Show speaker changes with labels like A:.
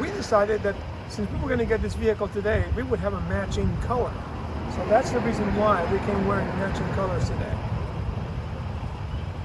A: we decided that since we were going to get this vehicle today, we would have a matching color. So that's the reason why we came wearing matching colors today.